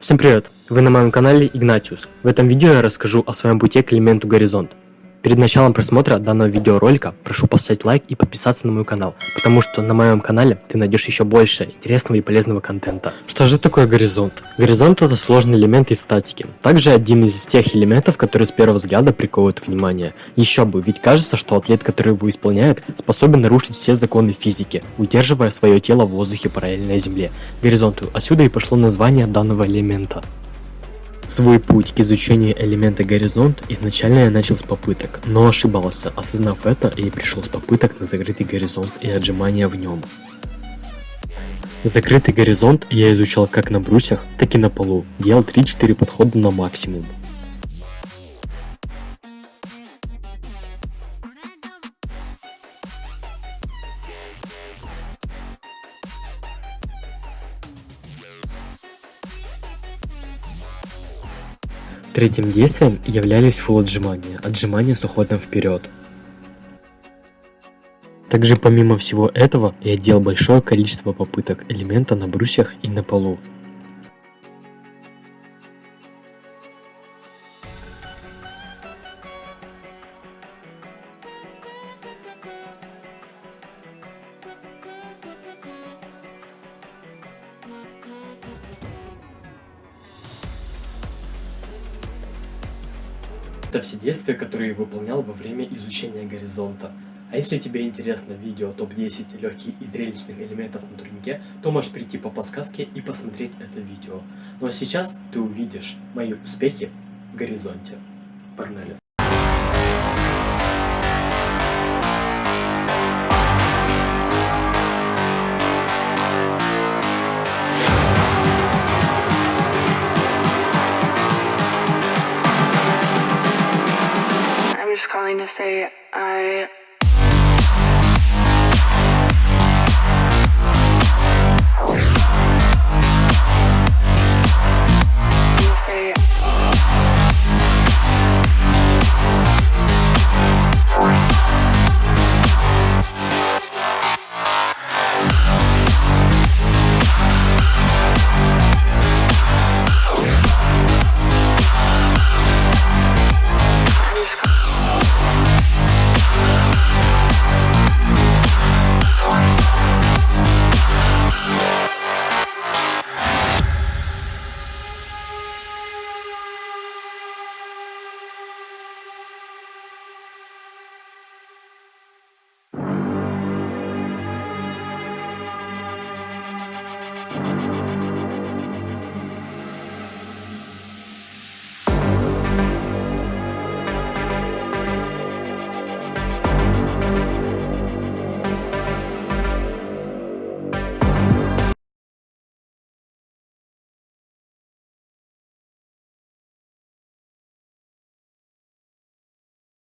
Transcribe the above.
Всем привет! Вы на моем канале Игнатиус. В этом видео я расскажу о своем пути к элементу горизонт. Перед началом просмотра данного видеоролика прошу поставить лайк и подписаться на мой канал, потому что на моем канале ты найдешь еще больше интересного и полезного контента. Что же такое горизонт? Горизонт это сложный элемент из статики, также один из тех элементов, которые с первого взгляда приковывают внимание. Еще бы, ведь кажется, что атлет, который его исполняет, способен нарушить все законы физики, удерживая свое тело в воздухе параллельно Земле, горизонту. Отсюда и пошло название данного элемента. Свой путь к изучению элемента горизонт изначально я начал с попыток, но ошибался. Осознав это, я пришел с попыток на закрытый горизонт и отжимания в нем. Закрытый горизонт я изучал как на брусьях, так и на полу, делал 3-4 подхода на максимум. Третьим действием являлись фул отжимания, отжимания с уходом вперед. Также помимо всего этого я делал большое количество попыток элемента на брусьях и на полу. Это все действия, которые я выполнял во время изучения горизонта. А если тебе интересно видео топ-10 легких и зрелищных элементов на турнике, то можешь прийти по подсказке и посмотреть это видео. Ну а сейчас ты увидишь мои успехи в горизонте. Погнали! just calling to say I